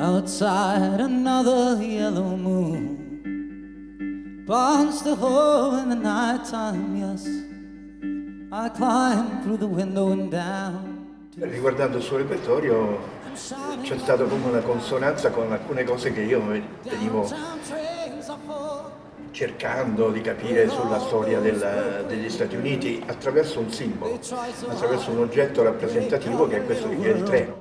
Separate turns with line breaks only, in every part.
Outside another yellow moon. Burns the hole in the nighttime, yes. I climb through the window and down
Riguardando il suo repertorio c'è stata come una consonanza con alcune cose che io venivo cercando di capire sulla storia della, degli Stati Uniti attraverso un simbolo, attraverso un oggetto rappresentativo che è questo che è il treno.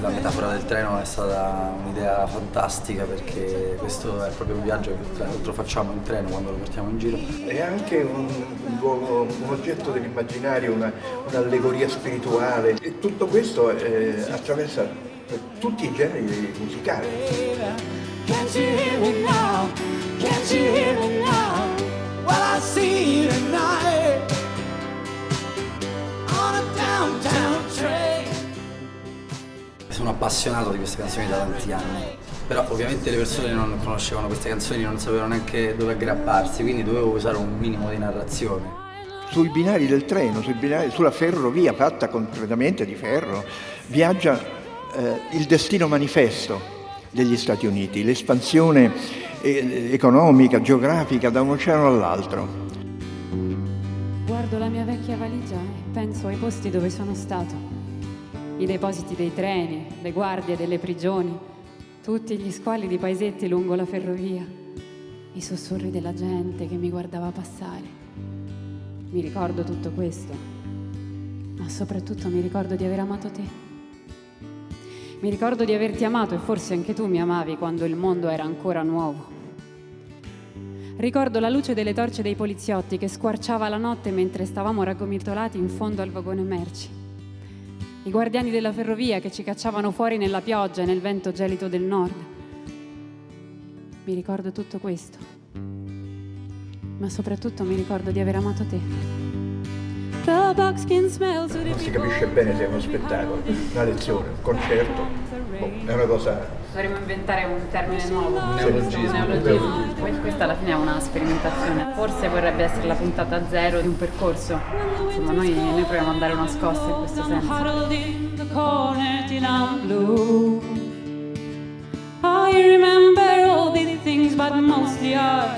La metafora del treno è stata un'idea fantastica perché questo è proprio un viaggio che tra l'altro facciamo in treno quando lo portiamo in giro.
È anche un, un, luogo, un oggetto dell'immaginario, un'allegoria un spirituale e tutto questo eh, attraversa tutti i generi musicali.
Sono appassionato di queste canzoni da tanti anni, però ovviamente le persone non conoscevano queste canzoni, non sapevano neanche dove aggrapparsi, quindi dovevo usare un minimo di narrazione
sui binari del treno, binari, sulla ferrovia fatta completamente di ferro, viaggia eh, il destino manifesto degli Stati Uniti, l'espansione eh, economica, geografica da un oceano all'altro.
Guardo la mia vecchia valigia e penso ai posti dove sono stato. I depositi dei treni, le guardie delle prigioni, tutti gli squali di paesetti lungo la ferrovia, i sussurri della gente che mi guardava passare. Mi ricordo tutto questo, ma soprattutto mi ricordo di aver amato te. Mi ricordo di averti amato e forse anche tu mi amavi quando il mondo era ancora nuovo. Ricordo la luce delle torce dei poliziotti che squarciava la notte mentre stavamo raggomitolati in fondo al vagone merci. I guardiani della ferrovia che ci cacciavano fuori nella pioggia e nel vento gelido del nord. Mi ricordo tutto questo. Ma soprattutto mi ricordo di aver amato te.
Non si capisce bene se è uno spettacolo, una lezione, un concerto, boh, è una cosa...
Dovremmo inventare un termine nuovo. Un
neologismo.
Questa alla fine è una sperimentazione. Forse vorrebbe essere la puntata zero di un percorso. Insomma, noi, noi proviamo a dare una scossa in questo senso. I remember all these things, but mostly I